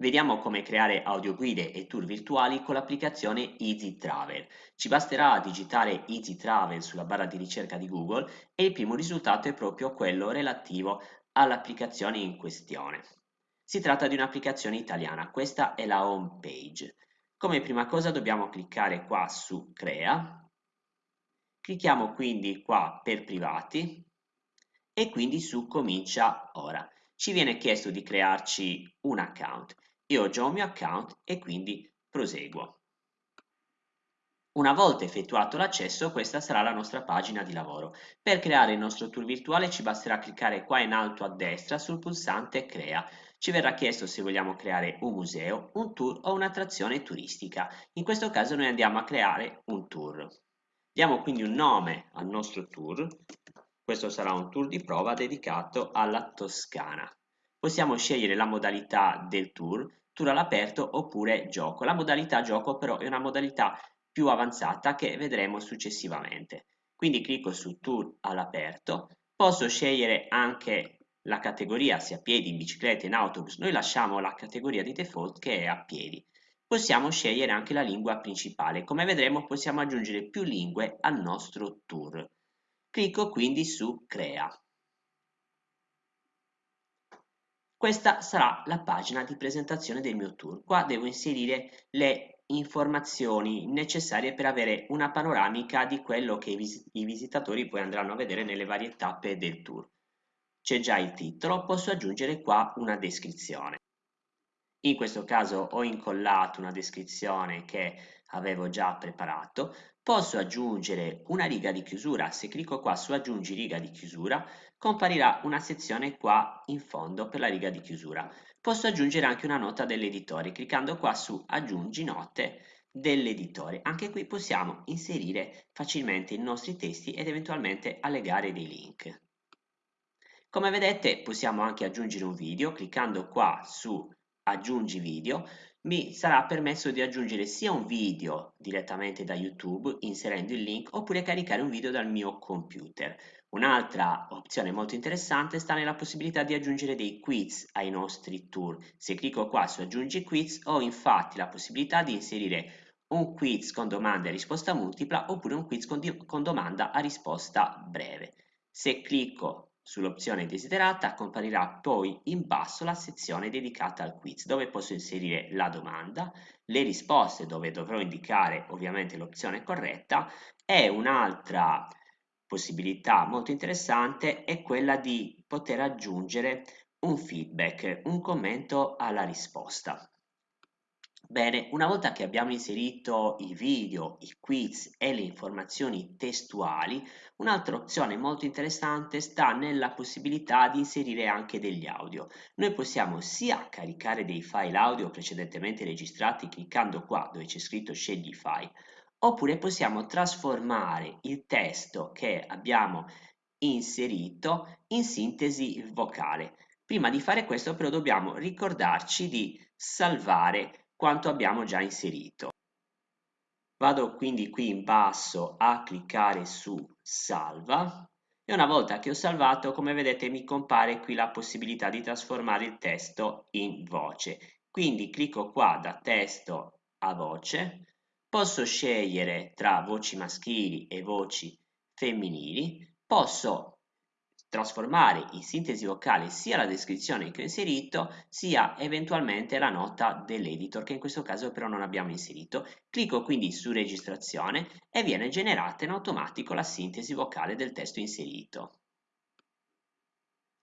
Vediamo come creare audioguide e tour virtuali con l'applicazione Easy Travel. Ci basterà digitare Easy Travel sulla barra di ricerca di Google e il primo risultato è proprio quello relativo all'applicazione in questione. Si tratta di un'applicazione italiana, questa è la home page. Come prima cosa dobbiamo cliccare qua su Crea, clicchiamo quindi qua per privati e quindi su Comincia ora. Ci viene chiesto di crearci un account. Io ho già un mio account e quindi proseguo. Una volta effettuato l'accesso, questa sarà la nostra pagina di lavoro. Per creare il nostro tour virtuale ci basterà cliccare qua in alto a destra sul pulsante Crea. Ci verrà chiesto se vogliamo creare un museo, un tour o un'attrazione turistica. In questo caso noi andiamo a creare un tour. Diamo quindi un nome al nostro tour. Questo sarà un tour di prova dedicato alla Toscana. Possiamo scegliere la modalità del tour, tour all'aperto oppure gioco. La modalità gioco però è una modalità più avanzata che vedremo successivamente. Quindi clicco su tour all'aperto, posso scegliere anche la categoria sia piedi, in bicicletta, in autobus, noi lasciamo la categoria di default che è a piedi. Possiamo scegliere anche la lingua principale, come vedremo possiamo aggiungere più lingue al nostro tour. Clicco quindi su crea. Questa sarà la pagina di presentazione del mio tour. Qua devo inserire le informazioni necessarie per avere una panoramica di quello che i, vis i visitatori poi andranno a vedere nelle varie tappe del tour. C'è già il titolo, posso aggiungere qua una descrizione. In questo caso ho incollato una descrizione che avevo già preparato, posso aggiungere una riga di chiusura, se clicco qua su aggiungi riga di chiusura comparirà una sezione qua in fondo per la riga di chiusura. Posso aggiungere anche una nota dell'editore, cliccando qua su aggiungi note dell'editore. Anche qui possiamo inserire facilmente i nostri testi ed eventualmente allegare dei link. Come vedete possiamo anche aggiungere un video, cliccando qua su aggiungi video, mi sarà permesso di aggiungere sia un video direttamente da YouTube inserendo il link oppure caricare un video dal mio computer. Un'altra opzione molto interessante sta nella possibilità di aggiungere dei quiz ai nostri tour. Se clicco qua su aggiungi quiz ho infatti la possibilità di inserire un quiz con domanda e risposta multipla oppure un quiz con, con domanda a risposta breve. Se clicco Sull'opzione desiderata comparirà poi in basso la sezione dedicata al quiz dove posso inserire la domanda, le risposte dove dovrò indicare ovviamente l'opzione corretta e un'altra possibilità molto interessante è quella di poter aggiungere un feedback, un commento alla risposta. Bene, una volta che abbiamo inserito i video, i quiz e le informazioni testuali, un'altra opzione molto interessante sta nella possibilità di inserire anche degli audio. Noi possiamo sia caricare dei file audio precedentemente registrati cliccando qua dove c'è scritto scegli file, oppure possiamo trasformare il testo che abbiamo inserito in sintesi vocale. Prima di fare questo però dobbiamo ricordarci di salvare quanto abbiamo già inserito. Vado quindi qui in basso a cliccare su salva e una volta che ho salvato come vedete mi compare qui la possibilità di trasformare il testo in voce. Quindi clicco qua da testo a voce, posso scegliere tra voci maschili e voci femminili, posso trasformare in sintesi vocale sia la descrizione che ho inserito sia eventualmente la nota dell'editor che in questo caso però non abbiamo inserito. Clicco quindi su registrazione e viene generata in automatico la sintesi vocale del testo inserito.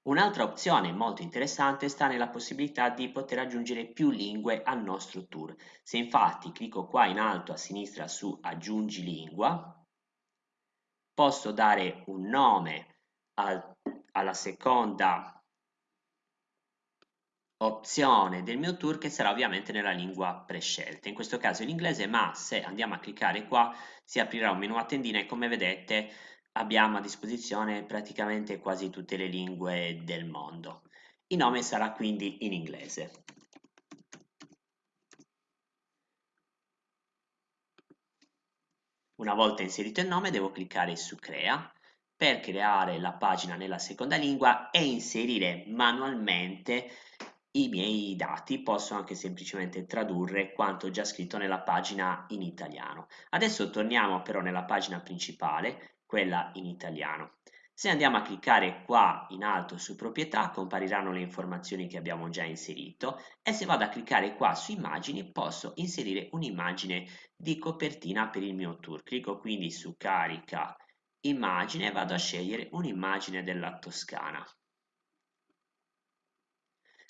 Un'altra opzione molto interessante sta nella possibilità di poter aggiungere più lingue al nostro tour. Se infatti clicco qua in alto a sinistra su aggiungi lingua, posso dare un nome al, alla seconda opzione del mio tour che sarà ovviamente nella lingua prescelta, in questo caso l'inglese, ma se andiamo a cliccare qua si aprirà un menu a tendina e come vedete abbiamo a disposizione praticamente quasi tutte le lingue del mondo. Il nome sarà quindi in inglese. Una volta inserito il nome devo cliccare su crea per creare la pagina nella seconda lingua e inserire manualmente i miei dati, posso anche semplicemente tradurre quanto già scritto nella pagina in italiano. Adesso torniamo però nella pagina principale, quella in italiano. Se andiamo a cliccare qua in alto su proprietà compariranno le informazioni che abbiamo già inserito e se vado a cliccare qua su immagini posso inserire un'immagine di copertina per il mio tour. Clicco quindi su carica immagine vado a scegliere un'immagine della Toscana.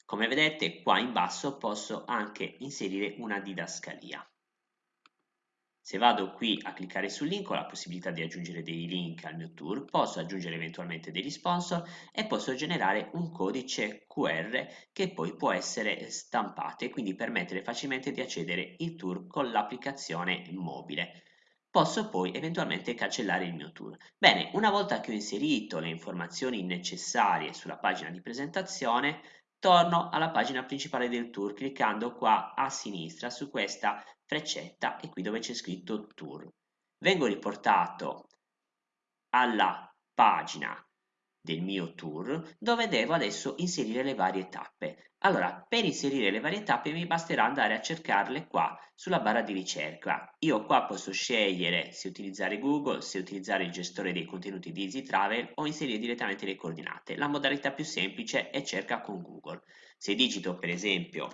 Come vedete qua in basso posso anche inserire una didascalia. Se vado qui a cliccare sul link ho la possibilità di aggiungere dei link al mio tour, posso aggiungere eventualmente degli sponsor e posso generare un codice QR che poi può essere stampato e quindi permettere facilmente di accedere al tour con l'applicazione mobile posso poi eventualmente cancellare il mio tour. Bene, una volta che ho inserito le informazioni necessarie sulla pagina di presentazione, torno alla pagina principale del tour cliccando qua a sinistra su questa freccetta e qui dove c'è scritto tour. Vengo riportato alla pagina del mio tour dove devo adesso inserire le varie tappe. Allora, per inserire le varie tappe mi basterà andare a cercarle qua sulla barra di ricerca. Io qua posso scegliere se utilizzare Google, se utilizzare il gestore dei contenuti di EasyTravel o inserire direttamente le coordinate. La modalità più semplice è cerca con Google. Se digito per esempio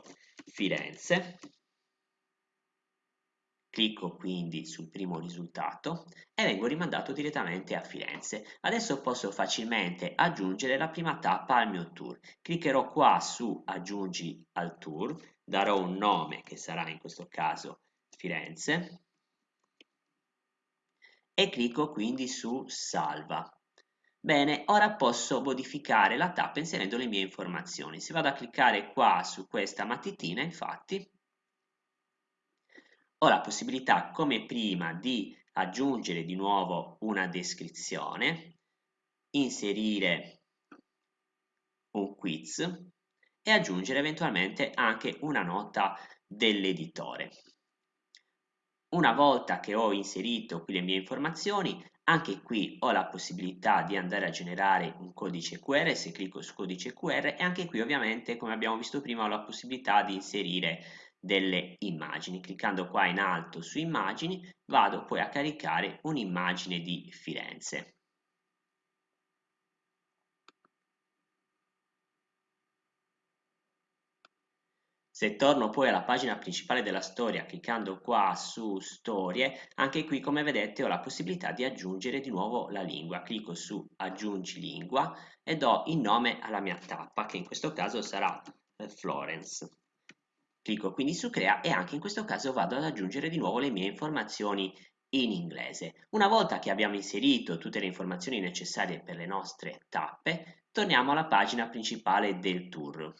Firenze, Clicco quindi sul primo risultato e vengo rimandato direttamente a Firenze. Adesso posso facilmente aggiungere la prima tappa al mio tour. Cliccherò qua su aggiungi al tour, darò un nome che sarà in questo caso Firenze e clicco quindi su salva. Bene, ora posso modificare la tappa inserendo le mie informazioni. Se vado a cliccare qua su questa matitina, infatti, ho la possibilità come prima di aggiungere di nuovo una descrizione, inserire un quiz e aggiungere eventualmente anche una nota dell'editore. Una volta che ho inserito qui le mie informazioni, anche qui ho la possibilità di andare a generare un codice QR, se clicco su codice QR e anche qui ovviamente come abbiamo visto prima ho la possibilità di inserire delle immagini. Cliccando qua in alto su immagini vado poi a caricare un'immagine di Firenze. Se torno poi alla pagina principale della storia cliccando qua su storie, anche qui come vedete ho la possibilità di aggiungere di nuovo la lingua. Clicco su aggiungi lingua e do il nome alla mia tappa che in questo caso sarà eh, Florence. Clicco quindi su crea e anche in questo caso vado ad aggiungere di nuovo le mie informazioni in inglese. Una volta che abbiamo inserito tutte le informazioni necessarie per le nostre tappe, torniamo alla pagina principale del tour.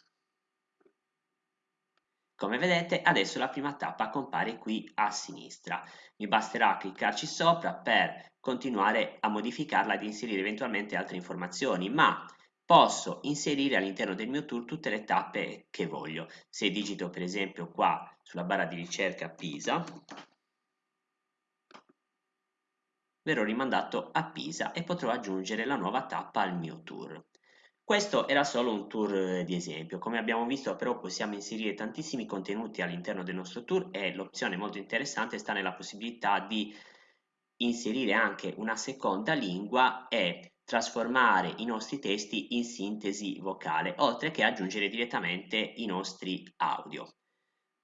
Come vedete adesso la prima tappa compare qui a sinistra. Mi basterà cliccarci sopra per continuare a modificarla ed inserire eventualmente altre informazioni, ma posso inserire all'interno del mio tour tutte le tappe che voglio. Se digito per esempio qua sulla barra di ricerca Pisa, verrò rimandato a Pisa e potrò aggiungere la nuova tappa al mio tour. Questo era solo un tour di esempio, come abbiamo visto però possiamo inserire tantissimi contenuti all'interno del nostro tour e l'opzione molto interessante sta nella possibilità di inserire anche una seconda lingua e trasformare i nostri testi in sintesi vocale, oltre che aggiungere direttamente i nostri audio.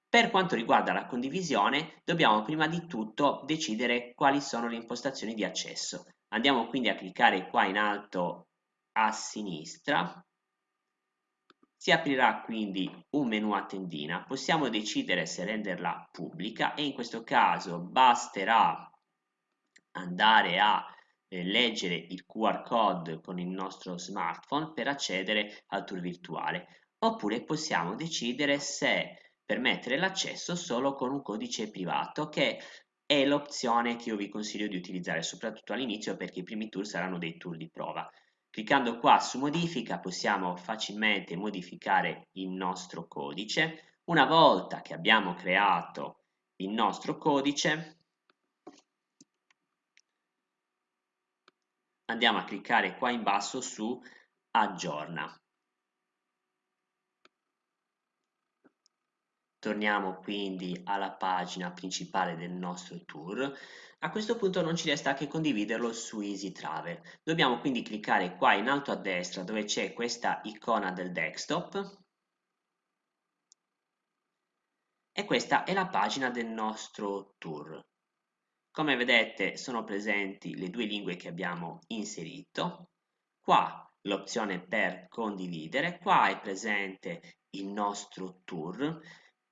Per quanto riguarda la condivisione, dobbiamo prima di tutto decidere quali sono le impostazioni di accesso. Andiamo quindi a cliccare qua in alto a sinistra. Si aprirà quindi un menu a tendina. Possiamo decidere se renderla pubblica e in questo caso basterà andare a leggere il QR code con il nostro smartphone per accedere al tour virtuale oppure possiamo decidere se permettere l'accesso solo con un codice privato che è l'opzione che io vi consiglio di utilizzare soprattutto all'inizio perché i primi tour saranno dei tour di prova. Cliccando qua su modifica possiamo facilmente modificare il nostro codice. Una volta che abbiamo creato il nostro codice andiamo a cliccare qua in basso su aggiorna. Torniamo quindi alla pagina principale del nostro tour. A questo punto non ci resta che condividerlo su Easy Travel. Dobbiamo quindi cliccare qua in alto a destra dove c'è questa icona del desktop e questa è la pagina del nostro tour. Come vedete sono presenti le due lingue che abbiamo inserito. Qua l'opzione per condividere, qua è presente il nostro tour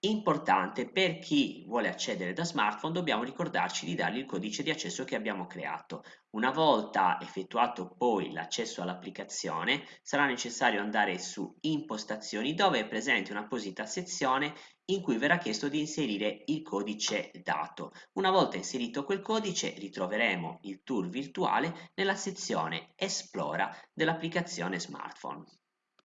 Importante per chi vuole accedere da smartphone dobbiamo ricordarci di dargli il codice di accesso che abbiamo creato. Una volta effettuato poi l'accesso all'applicazione sarà necessario andare su impostazioni dove è presente un'apposita sezione in cui verrà chiesto di inserire il codice dato. Una volta inserito quel codice ritroveremo il tour virtuale nella sezione Esplora dell'applicazione smartphone.